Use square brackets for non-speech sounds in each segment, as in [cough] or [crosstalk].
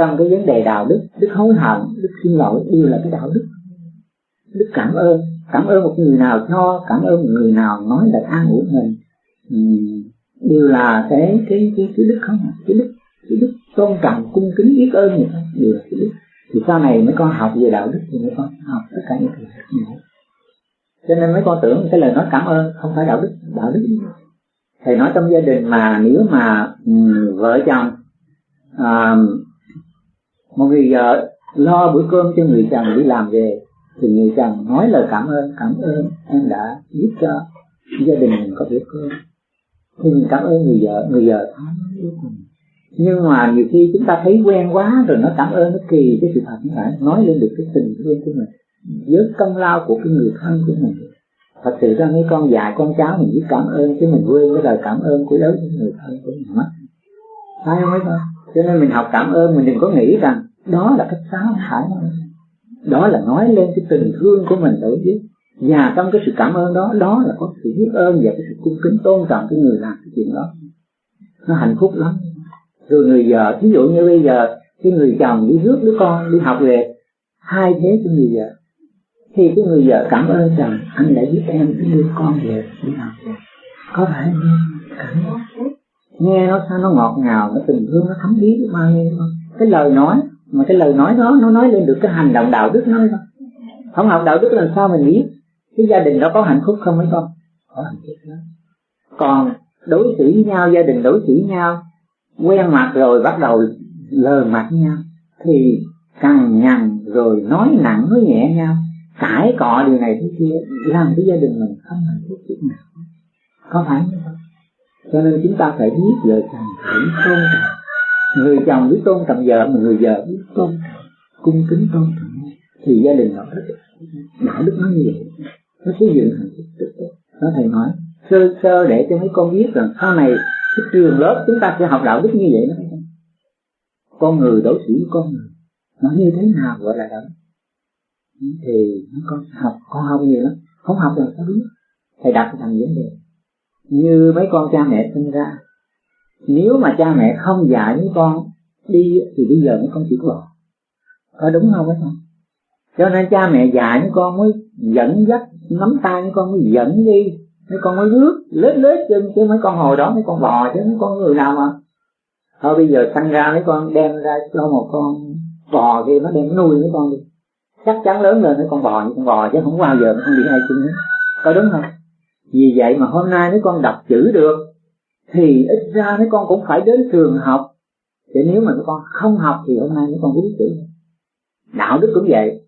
trong cái vấn đề đạo đức đức hối hận đức xin lỗi đều là cái đạo đức. Đức cảm ơn cảm ơn một người nào cho cảm ơn một người nào nói là an ủi mình. Đều là cái cái cái cái đức không cái đức cái đức tôn trọng cung kính biết ơn người ta đều là cái đức. Thì sau này mấy con học về đạo đức thì mấy con học tất cả những thứ này cho nên mấy con tưởng cái lời nói cảm ơn không phải đạo đức đạo đức. Thầy nói trong gia đình mà nếu mà um, vợ chồng um, một người vợ lo bữa cơm cho người chồng đi làm về, thì người chồng nói lời cảm ơn cảm ơn em đã giúp cho gia đình mình có bữa cơm. Thì mình cảm ơn người vợ người vợ nhưng mà nhiều khi chúng ta thấy quen quá rồi nó cảm ơn nó kỳ, cái sự thật phải nói lên được cái tình thương của mình với công lao của cái người thân của mình. Thật sự ra mấy con dạy con cháu mình biết cảm ơn, chứ mình quên cái lời cảm ơn của đối với người thân của mình mất. Phải không mấy con? Cho nên mình học cảm ơn, mình đừng có nghĩ rằng đó là cách sáng hải, đó là nói lên cái tình thương của mình đối với và trong cái sự cảm ơn đó đó là có sự biết ơn và cái sự cung kính tôn trọng cái người làm cái chuyện đó. Nó hạnh phúc lắm. Rồi người vợ ví dụ như bây giờ cái người chồng đi rước đứa con đi học về hai thế cho người vợ. Thì cái người vợ cảm ơn rằng anh đã giúp em đưa con về đi học về. Có phải không cảm ơn? Nghe nó sao nó ngọt ngào nó tình thương nó thấm thía bao nhiêu không? Cái lời nói mà cái lời nói đó, nó nói lên được cái hành động đạo đức nó không không học đạo đức làm sao mình biết cái gia đình đó có hạnh phúc không mấy con? Có hạnh phúc đó còn đối xử với nhau, gia đình đối xử với nhau quen mặt rồi bắt đầu lờ mặt nhau, thì cằn nhằn rồi nói nặng, nói nhẹ nhau, cãi cọ điều này thứ kia, làm cái gia đình mình không hạnh phúc chút nào. Có phải không? Cho nên chúng ta phải biết lời càng phải tôn trọng người chồng biết tôn trọng vợ, mà người vợ biết tôn trọng cung kính tôn trọng thì gia đình họ rất đạo đức nó như vậy. Nó xây dựng hạnh phúc rất tốt. Nó thầy nói, sơ sơ để cho mấy con biết rằng sau này cái trường lớp chúng ta sẽ học đạo đức như vậy đó. Con người đối xử với con người, nó như thế nào gọi là đạo đức? Thì con học con học nhiều lắm. Không học là sao biết. Thầy đặt thành vấn đề. Như mấy con cha mẹ sinh ra nếu mà cha mẹ không dạy với con đi thì bây giờ mấy con chỉ có có đúng không ấy con cho nên cha mẹ dạy với con mới dẫn dắt, nắm tay với con mới dẫn đi. Mấy con mới rước lết lết chân chứ mấy con hồi đó mấy con bò chứ, mấy con người nào mà. Thôi bây giờ sanh ra mấy con, đem ra cho một con bò kia, nó đem nuôi mấy con đi. Chắc chắn lớn lên mấy con bò như con bò chứ, không bao giờ nó không bị ai chân hết. Có đúng không? Vì vậy mà hôm nay mấy con đọc chữ được thì ít ra mấy con cũng phải đến trường học. Để nếu mà mấy con không học thì hôm nay mấy con biết chữ đạo đức cũng vậy.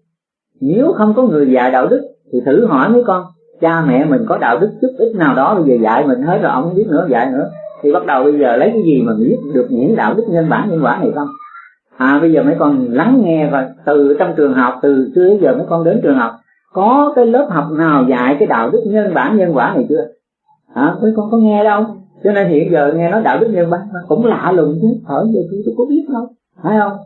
Nếu không có người dạy đạo đức thì thử hỏi mấy con, cha mẹ mình có đạo đức chút ít nào đó, bây giờ dạy mình hết rồi, ông không biết nữa, dạy nữa. Thì bắt đầu bây giờ lấy cái gì mà biết được những đạo đức nhân bản, nhân quả này không? À bây giờ mấy con lắng nghe và từ trong trường học, từ xưa đến giờ mấy con đến trường học, có cái lớp học nào dạy cái đạo đức nhân bản, nhân quả này chưa? Hả? Mấy con có nghe đâu cho nên hiện giờ nghe nói đạo đức nhân bản cũng lạ lùng chứ. Ở giờ tôi, tôi có biết đâu phải không?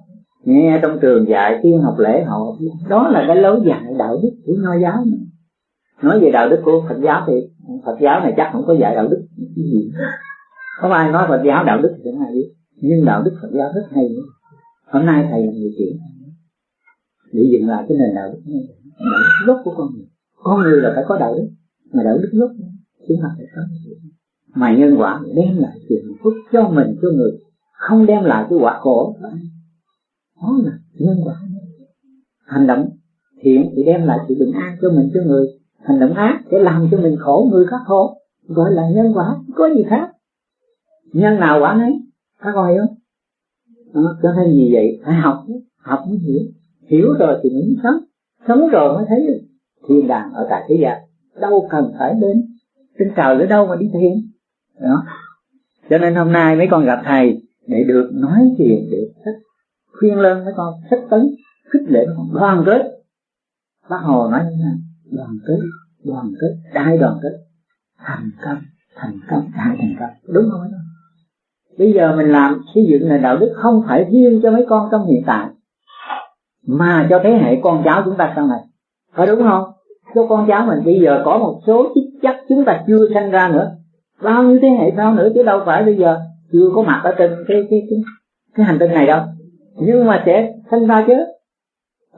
Nghe trong trường dạy tiên học lễ họ đó là cái lối dạy đạo đức của nho giáo này. nói về đạo đức của phật giáo thì phật giáo này chắc không có dạy đạo đức cái gì. Có ai nói phật giáo đạo đức thì không ai biết. Nhưng đạo đức phật giáo rất hay. Hôm nay thầy là người chuyện. Để dựng lại cái nền đạo đức này. Đạo đức gốc của con người. Con người là phải có đạo đức. Mà đạo đức gốc chứ không phải có mà nhân quả đem lại sự hạnh phúc cho mình cho người không đem lại cái quả khổ. Đó là nhân quả. Hành động thiện thì đem lại sự bình an cho mình cho người. Hành động ác để làm cho mình khổ người khác khổ. Gọi là nhân quả có gì khác. Nhân nào quả nấy các con hiểu không? À, cho nên gì vậy phải học học mới hiểu. Hiểu rồi thì mới sống. Sống rồi mới thấy thiên đàng ở tại thế gian. Đâu cần phải đến. Trên trời nữa đâu mà đi thiền đó. Cho nên hôm nay mấy con gặp thầy để được nói chuyện, để thích, khuyên lên mấy con, thích tấn, khích lệ con, đoàn kết. Bác hồ nói như thế nào đoàn kết đoàn kết, đại đoàn kết. Thành công thành công, đại thành công. Đúng không mấy con? Bây giờ mình làm xây dựng nền đạo đức không phải riêng cho mấy con trong hiện tại, mà cho thế hệ con cháu chúng ta sau này. Phải đúng không? Cho con cháu mình, bây giờ có một số chức chắc chúng ta chưa sanh ra nữa bao nhiêu thế hệ sau nữa chứ đâu phải bây giờ chưa có mặt ở trên cái cái cái, cái hành tinh này đâu. Nhưng mà sẽ sinh ra chứ.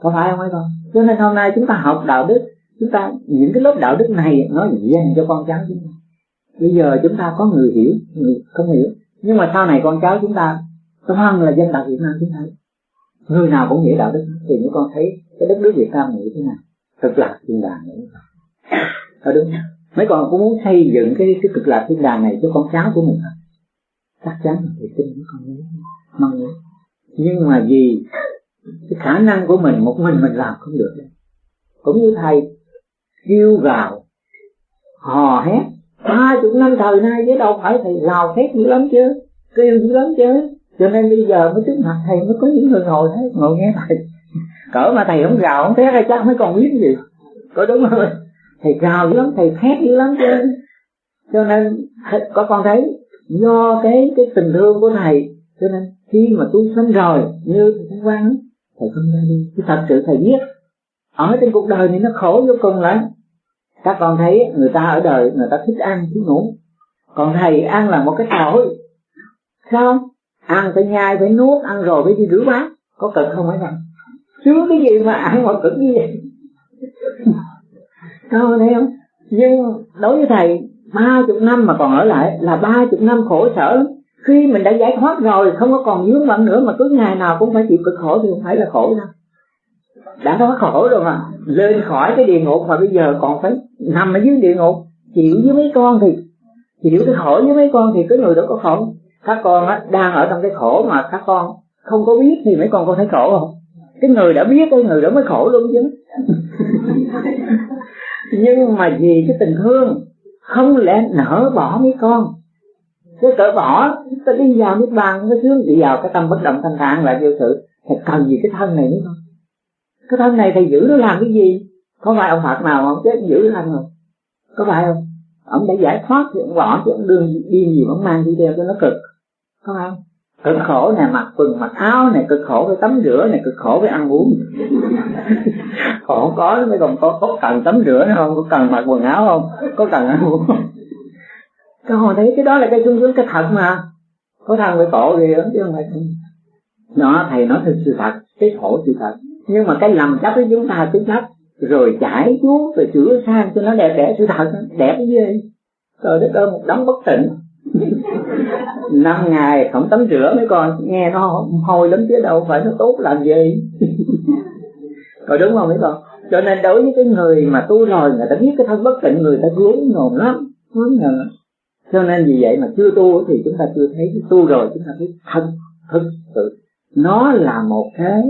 Có phải không mấy con? Cho nên hôm nay chúng ta học đạo đức chúng ta những cái lớp đạo đức này nó dành cho con cháu chúng ta. Bây giờ chúng ta có người hiểu người không hiểu. Nhưng mà sau này con cháu chúng ta toàn là dân tộc Việt Nam chúng ta. Người nào cũng hiểu đạo đức thì những con thấy cái đất nước Việt Nam như thế nào. Thật là thiên đàng nữa. Có đúng không? Mấy con cũng muốn xây dựng cái cái cực lạc thiên đàng này cho con cháu của mình. Chắc chắn là thầy tin mấy con muốn mong muốn nhưng mà vì cái khả năng của mình, một mình mình làm không được. Cũng như thầy kêu gào, hò hét, ba chục năm thời nay chứ đâu phải thầy gào hét dữ lắm chứ, kêu dữ lắm chứ. Cho nên bây giờ mới trước mặt thầy mới có những người ngồi thế ngồi nghe thầy. Cỡ mà thầy không gào, không thét hay chắc mới còn biết gì. Có đúng không? Thầy gào lắm, thầy thét dữ lắm chứ. Cho nên có con thấy, do cái cái tình thương của thầy, cho nên khi mà tu sanh rồi, như thầy quan thầy không ra đi. Chứ thật sự thầy biết, ở trên cuộc đời này nó khổ vô cùng lắm. Các con thấy, người ta ở đời, người ta thích ăn, thích ngủ. Còn thầy ăn là một cái tội. Sao ăn phải nhai, phải nuốt, ăn rồi phải đi rửa bát. Có cần không phải không sướng cái gì mà ăn mà cực như vậy? Đâu thấy không nhưng đối với thầy ba chục năm mà còn ở lại là ba chục năm khổ sở lắm. Khi mình đã giải thoát rồi không có còn vướng bận nữa mà cứ ngày nào cũng phải chịu cực khổ thì không phải là khổ đâu. Đã thoát khổ rồi mà lên khỏi cái địa ngục mà bây giờ còn phải nằm ở dưới địa ngục chịu với mấy con thì chịu cái khổ với mấy con thì cái người đó có khổ. Các con á, đang ở trong cái khổ mà các con không có biết thì mấy con có thấy khổ không? Cái người đã biết cái người đó mới khổ luôn chứ. [laughs] nhưng mà vì cái tình thương, không lẽ nỡ bỏ mấy con? Cái cỡ bỏ, ta đi vào nước bàn mới sướng đi vào cái tâm bất động thanh thản lại vô sự, thì cần gì cái thân này nữa không? Cái thân này thầy giữ nó làm cái gì? Có phải ông phật nào không chết giữ thân không? Có phải không? Ông đã giải thoát thì ông bỏ chứ ông đương điên gì ông mang đi theo cho nó cực. Có không? Cực khổ nè mặc quần mặc áo này cực khổ với tắm rửa này cực khổ với ăn uống. [laughs] Khổ có mới còn có, có cần tắm rửa nữa không? Có cần mặc quần áo không? Có cần ăn uống không? Các họ thấy cái đó là cái sung sướng cái thật mà. Có thằng với khổ gì đó chứ không phải nó thầy nói thật sự thật cái khổ sự thật. Nhưng mà cái lầm chấp với chúng ta cứ chấp rồi chải chuốt rồi sửa sang cho nó đẹp đẽ sự thật đẹp cái gì trời đất ơi một đống bất tịnh [laughs] năm ngày không tắm rửa mấy con nghe nó hôi lắm chứ đâu phải nó tốt làm gì. [laughs] Rồi đúng không mấy con? Cho nên đối với cái người mà tu rồi, người ta biết cái thân bất tịnh, người ta vướng ngồn lắm, gớm ngờ. Cho nên vì vậy mà chưa tu thì chúng ta chưa thấy tu rồi, chúng ta thấy thân, thực sự. Nó là một cái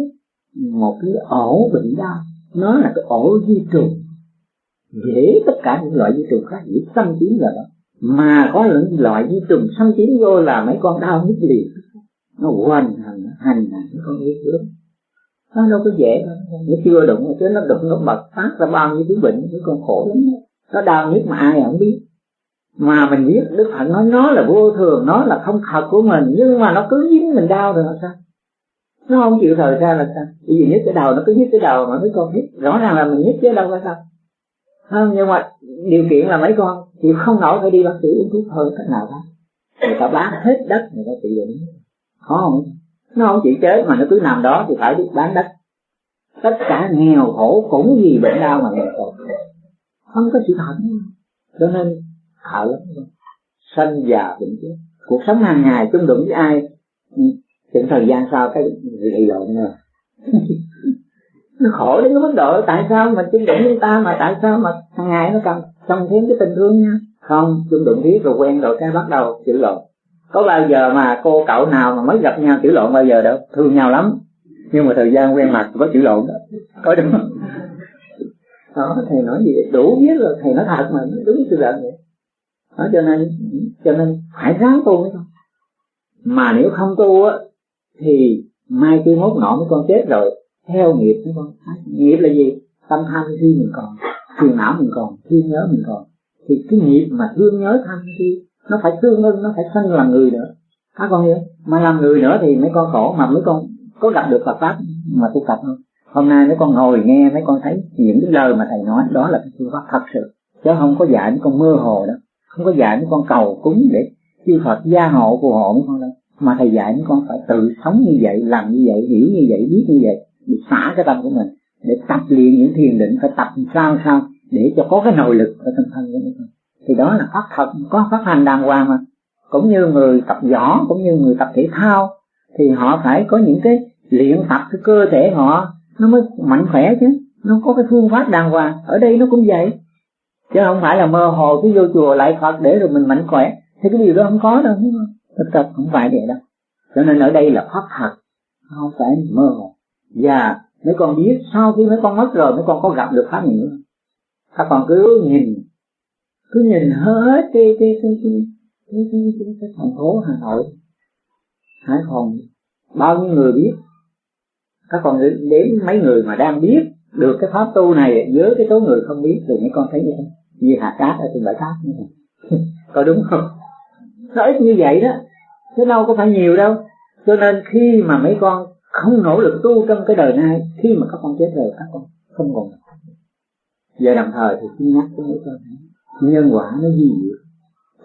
một cái ổ bệnh đau. Nó là cái ổ di trùng. Dễ tất cả những loại di trùng khác, dễ xâm chiếm là đó mà có những loại di trùng xâm chiếm vô là mấy con đau nhức liền. Nó hoành hành hành mấy con biết lắm nó đâu có dễ nó chưa đụng, chứ nó đụng nó bật phát ra bao nhiêu thứ bệnh mấy con khổ lắm. Nó đau nhất mà ai không biết. Mà mình biết đức phật nói, nó là vô thường, nó là không thật của mình, nhưng mà nó cứ dính mình đau rồi là sao? Nó không chịu thời ra là sao? Bởi vì nhất cái đầu nó cứ nhức cái đầu mà mấy con biết. Rõ ràng là mình nhức chứ đâu có sao? Không nhưng mà điều kiện là mấy con chịu không nổi phải đi bác sĩ uống thuốc hơn cách nào đó người ta bán hết đất, người ta trị được khó không? Nó không chịu chết mà nó cứ nằm đó thì phải biết bán đất. Tất cả nghèo khổ cũng vì bệnh đau mà nghèo khổ. Không có sự thật cho nên sợ lắm. Sanh già bệnh chết. Cuộc sống hàng ngày chung đụng với ai? Ừ. Chừng thời gian sau cái lì lộn rồi nó khổ đến cái mức độ, tại sao mà chung đụng với ta mà tại sao mà hàng ngày nó cần trong thêm cái tình thương nha? Không chung đụng biết rồi quen rồi cái bắt đầu chữ lộn. Có bao giờ mà cô cậu nào mà mới gặp nhau chữ lộn bao giờ đâu? Thương nhau lắm. Nhưng mà thời gian quen mặt có chữ lộn đó. Có đúng không? Đó, thầy nói gì đủ biết rồi, thầy nói thật mà, đúng sự thật vậy. Đó, cho nên cho nên phải ráng tu mới không mà nếu không tu á, thì mai kia mốt nọ mấy con chết rồi theo nghiệp mấy con nghiệp là gì? Tâm tham khi mình còn, phiền não mình còn thương nhớ mình còn. Thì cái nghiệp mà thương nhớ tham khi, nó phải tương ưng, nó phải sanh làm người nữa. Các con hiểu mà làm người nữa thì mấy con khổ, mà mấy con có gặp được Phật pháp mà tu tập không? Hôm nay mấy con ngồi nghe, mấy con thấy những cái lời mà thầy nói, đó là cái phương pháp thật sự. Chứ không có dạy mấy con mơ hồ đâu. Không có dạy mấy con cầu cúng để chư Phật gia hộ phù hộ mấy con đâu. Mà thầy dạy mấy con phải tự sống như vậy, làm như vậy, nghĩ như vậy, biết như vậy để xả cái tâm của mình để tập luyện những thiền định, phải tập sao sao để cho có cái nội lực ở trong thân của mình. Thì đó là phát thật, có phát hành đàng hoàng mà. Cũng như người tập võ, cũng như người tập thể thao, thì họ phải có những cái luyện tập cái cơ thể họ, nó mới mạnh khỏe chứ. Nó có cái phương pháp đàng hoàng, ở đây nó cũng vậy. Chứ không phải là mơ hồ cứ vô chùa lại phật để rồi mình mạnh khỏe. Thì cái điều đó không có đâu thực tập không phải vậy đâu. Cho nên ở đây là pháp thật, không phải mơ hồ và mấy con biết sau khi mấy con mất rồi mấy con có gặp được pháp nữa. Các con cứ nhìn cứ nhìn hết cái cái cái cái cái, cái, cái, cái thành phố hà nội. Hải phòng bao nhiêu người biết? Các con đến mấy người mà đang biết được cái pháp tu này với cái số người không biết thì mấy con thấy như thế như hạt cát ở trên bãi cát như vậy [laughs] có đúng không? Nó ít như vậy đó. Chứ đâu có phải nhiều đâu. Cho nên khi mà mấy con không nỗ lực tu trong cái đời này, khi mà các con chết rồi, các con không còn giờ đồng thời thì xin nhắc cái mấy con nhân quả nó gì vậy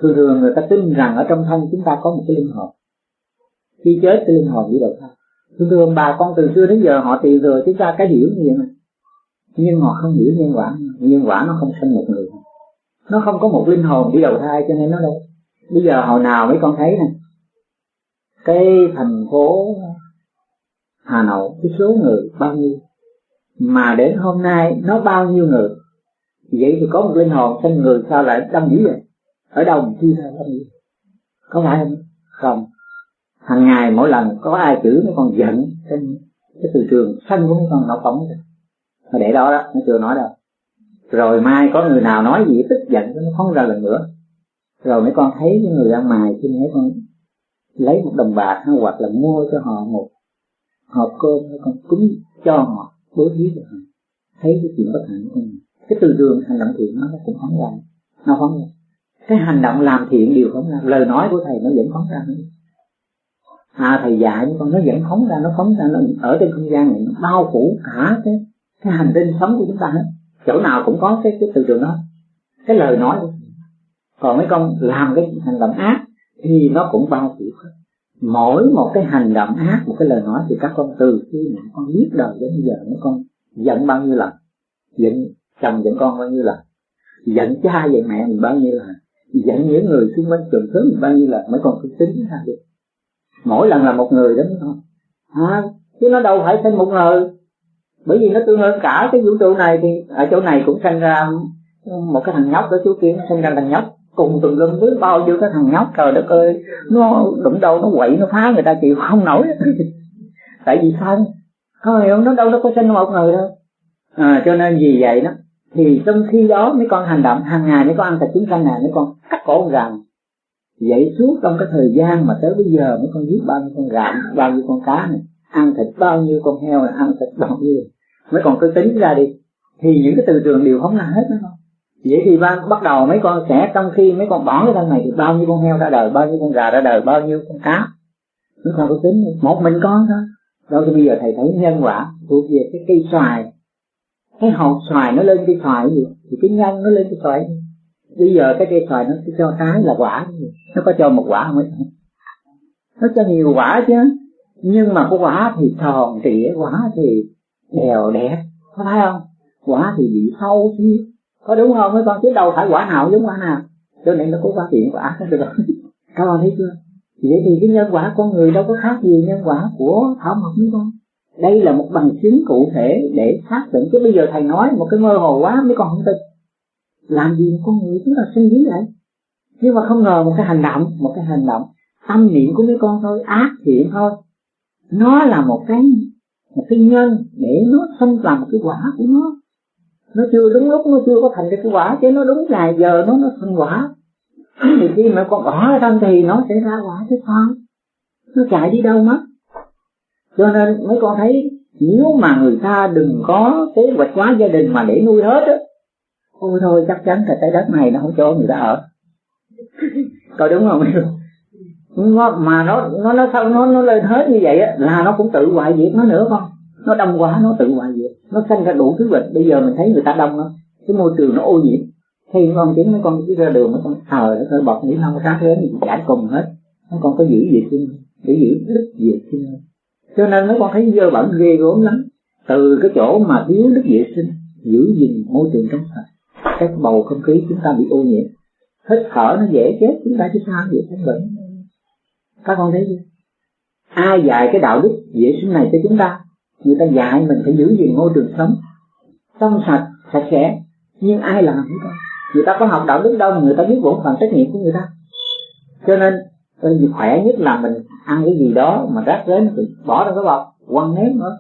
thường thường người ta tin rằng ở trong thân chúng ta có một cái linh hồn. Khi chết, cái linh hồn đi đầu thai thường thường bà con từ xưa đến giờ họ tìm rồi chúng ta cái hiểu như vậy mà. Nhưng họ không hiểu nhân quả. Nhân quả nó không sinh một người. Nó không có một linh hồn đi đầu thai cho nên nó đâu. Bây giờ hồi nào mấy con thấy nè. Cái thành phố Hà Nội, cái số người bao nhiêu? Mà đến hôm nay nó bao nhiêu người? Vậy thì có một linh hồn sinh người sao lại đông dữ vậy? Ở đâu mà chưa ra đông dữ? Có phải không? Không. Hàng ngày mỗi lần có ai chửi nó còn giận trên cái từ trường xanh của nó còn nó phóng rồi để đó đó, nó chưa nói đâu. Rồi mai có người nào nói gì, tức giận nó phóng ra lần nữa. Rồi mấy con thấy cái người ăn mài thì mấy con lấy một đồng bạc hay hoặc là mua cho họ một hộp cơm hay con cúng cho họ, bố thí cho họ. Thấy cái chuyện bất hạnh của mình. Cái từ đường hành động thiện nó cũng phóng ra. Nó phóng ra. Cái hành động làm thiện đều phóng ra. Lời nói của thầy nó vẫn phóng ra. Nữa à thầy dạy con nó vẫn phóng ra. Nó phóng ra, nó ở trên không gian này. Nó bao phủ cả cái cái hành tinh sống của chúng ta hết. Chỗ nào cũng có cái cái từ trường đó. Cái lời nói của còn mấy con làm cái hành động ác thì nó cũng bao phủ hết mỗi một cái hành động ác một cái lời nói thì các con từ khi mà con biết đời đến giờ mấy con giận bao nhiêu lần giận chồng giận con bao nhiêu lần giận cha giận mẹ mình bao nhiêu lần giận những người xung quanh trường thứ mình bao nhiêu lần mấy con cứ tính ra được. Mỗi lần là một người đó thôi à, chứ nó đâu phải thêm một người. Bởi vì nó tương ứng cả cái vũ trụ này thì ở chỗ này cũng sinh ra một cái thằng nhóc ở chỗ kia nó sinh ra thằng nhóc cùng tùm lum với bao nhiêu cái thằng nhóc trời đất ơi nó đụng đâu nó quậy nó phá người ta chịu không nổi. [laughs] Tại vì sao? Không hiểu nó đâu nó có sinh một người đâu. À, cho nên vì vậy đó thì trong khi đó mấy con hành động hàng ngày mấy con ăn thịt chín canh này mấy con cắt cổ con gà. Vậy suốt trong cái thời gian mà tới bây giờ mấy con giết bao nhiêu con gà bao nhiêu con cá này ăn thịt bao nhiêu con heo này ăn thịt bao nhiêu. Mấy con cứ tính ra đi. Thì những cái từ trường đều không là hết đó. không vậy thì ban bắt đầu mấy con sẽ trong khi mấy con bỏ cái thân này thì bao nhiêu con heo ra đời, bao nhiêu con gà ra đời, bao nhiêu con cá? Mấy con cứ tính, một mình con thôi. Đó thì bây giờ thầy thấy nhân quả thuộc về cái cây xoài. Cái hột xoài nó lên cây xoài gì? Thì cái nhân nó lên cây xoài bây giờ cái cây xoài nó cho trái là quả nó có cho một quả không ấy? Nó cho nhiều quả chứ. Nhưng mà có quả thì tròn trịa, quả thì đều đẹp có thấy không? Quả thì bị sâu chứ có đúng không? Mấy con chứ đâu phải quả nào giống quả nào. Cho nên nó có phát hiện quả. [laughs] Được rồi. Các con thấy chưa? Vậy thì cái nhân quả con người đâu có khác gì nhân quả của thảo mộc mấy con đây là một bằng chứng cụ thể để xác định. Chứ bây giờ thầy nói một cái mơ hồ quá, mấy con không tin. Làm gì con người chúng ta sinh lý lại nhưng mà không ngờ một cái hành động, một cái hành động, tâm niệm của mấy con thôi, ác thiện thôi, nó là một cái một cái nhân để nó sinh làm một cái quả của nó nó chưa đúng lúc nó chưa có thành cái quả chứ nó đúng ngày giờ nó nó thành quả. Thì khi mà con bỏ ra thân thì nó sẽ ra quả chứ con nó chạy đi đâu mất? Cho nên mấy con thấy nếu mà người ta đừng có kế hoạch hóa gia đình mà để nuôi hết á ôi thôi chắc chắn là trái đất này nó không cho người ta ở. Coi đúng không? Nó, mà nó nó nó sao nó nó lên hết như vậy á là nó cũng tự hoại diệt nó nữa con. Nó đông quá nó tự hoại nó sinh ra đủ thứ bệnh. Bây giờ mình thấy người ta đông lắm. Cái môi trường nó ô nhiễm. Khi con chính mấy con cứ ra đường nó con thờ nó hơi bọc nghĩ không khác đến gì chả cùng hết. Nó còn có giữ vệ sinh để giữ đức vệ sinh cho nên nó con thấy dơ bẩn, ghê gớm lắm. Từ cái chỗ mà thiếu đức vệ sinh giữ gìn môi trường trong sạch cái bầu không khí chúng ta bị ô nhiễm. Hít thở nó dễ chết, chúng ta chứ sao vậy không bệnh. Các con thấy chưa? Ai dạy cái đạo đức vệ sinh này cho chúng ta? Người ta dạy mình phải giữ gìn môi trường sống. Trong sạch sạch sẽ. Nhưng ai làm hết con người ta có học đạo đức đâu người ta biết bổn phận trách nhiệm của người ta? Cho nên gì khỏe nhất là mình ăn cái gì đó mà rác rến thì bỏ ra cái bọc quăng ném nữa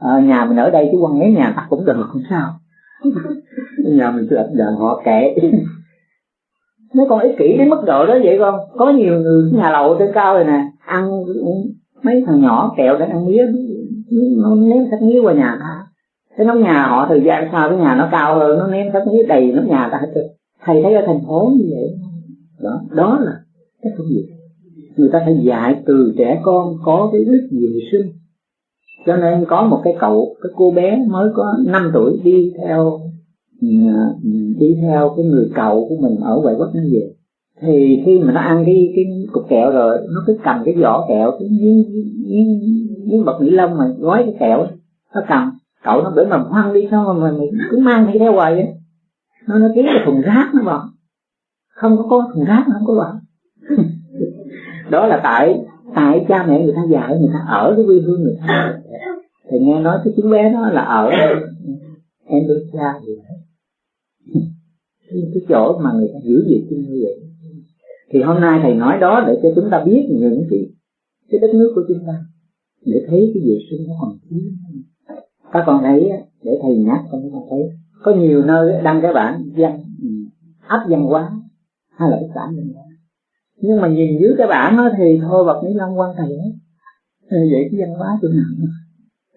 à, nhà mình ở đây chứ quăng ném nhà ta cũng được không sao. [laughs] Nhà mình cứ đàn họ kệ nó còn ích kỷ đến mức độ đó vậy con. Có nhiều người nhà lầu trên cao rồi nè ăn mấy thằng nhỏ kẹo để ăn mía nó ném sách mía qua nhà ta. Cái nóc nhà họ, thời gian sau cái nhà nó cao hơn, nó ném sách mía đầy nóc nhà ta hết trơn thầy thấy ở thành phố như vậy. Đó đó là cái công việc người ta phải dạy từ trẻ con có cái đức vệ sinh. Cho nên có một cái cậu, cái cô bé mới có 5 tuổi đi theo à, đi theo cái người cậu của mình ở ngoại quốc nó về thì khi mà nó ăn cái cái cục kẹo rồi, nó cứ cầm cái vỏ kẹo cái miếng miếng miếng bật ni lông mà gói cái kẹo, nó cầm. Cậu nó bể mà hoang đi, sao mà mình cứ mang đi theo hoài vậy? Nó nó kiếm cái thùng rác nó bỏ không có có thùng rác nó không có bỏ [laughs] đó là tại tại cha mẹ người ta dạy, người ta ở cái quê hương người ta. Thì nghe nói cái chú bé đó là ở em đứa cha gì đấy cái chỗ mà người ta giữ gì như vậy thì hôm nay thầy nói đó để cho chúng ta biết những cái cái đất nước của chúng ta, để thấy cái vệ sinh nó còn thiếu các con thấy để thầy nhắc cho chúng ta thấy, có nhiều nơi đăng cái bản văn ừ, áp văn hóa hay là cái xã văn hóa. Nhưng mà nhìn dưới cái bản đó thì thôi bậc mấy long quan thầy ấy vậy cái văn hóa chỗ nào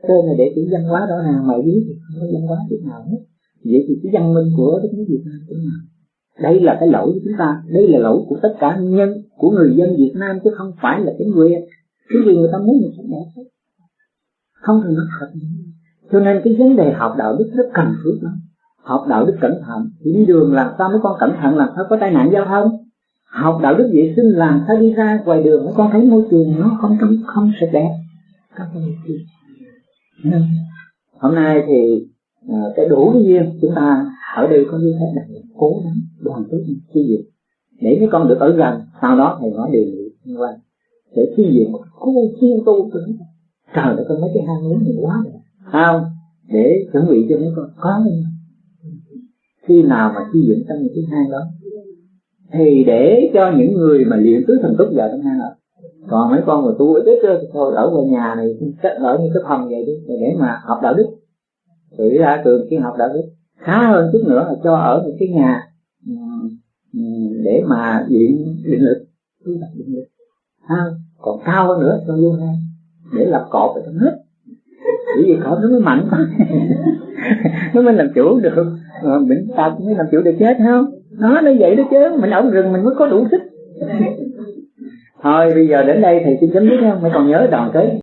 tên này để chữ văn hóa rõ ràng mà biết thì không có văn hóa chỗ nào hết. Vậy thì cái văn minh của đất nước Việt Nam chỗ nào? Đây là cái lỗi của chúng ta đây là lỗi của tất cả nhân của người dân Việt Nam chứ không phải là cái quyền cái gì người ta muốn mình sẽ đẹp không thì nó thật. Cho nên cái vấn đề học đạo đức rất cần thiết lắm. Học đạo đức cẩn thận. Thì đi đường làm sao mấy con cẩn thận làm sao có tai nạn giao thông? Học đạo đức vệ sinh làm sao đi ra ngoài đường mấy con thấy môi trường nó không không, không sạch đẹp. Các con hôm nay thì à, cái đủ cái duyên chúng ta ở đây có như thế này cố gắng đoàn kết chi viện để mấy con được ở gần, sau đó thầy nói đề nghị liên quan để chi viện một khu chuyên tu của chúng ta. Trời ơi con mấy cái hang lớn này quá rồi. Không để chuẩn bị cho mấy con. Có đi khi nào mà chi viện trong những cái hang đó thì để cho những người mà luyện tứ thần túc vào trong hang đó. Còn mấy con mà tu ít ít thì thôi, ở ngoài nhà này ở như cái phòng vậy đi để mà học đạo đức. Rồi ra trường khi học đạo đức. Khá hơn chút nữa là cho ở một cái nhà để mà luyện định lực. Tu tập định lực. Ha còn cao hơn nữa cho vô ha, để lập cột ở trong hết. Bởi vì cột nó mới mạnh [laughs] nó mới làm chủ được. Ờ, mình ta cũng mới làm chủ được chết không? Nó nó vậy đó chứ mình ở rừng mình mới có đủ sức. [laughs] Thôi bây giờ đến đây thì xin chấm dứt không mày còn nhớ đoàn kết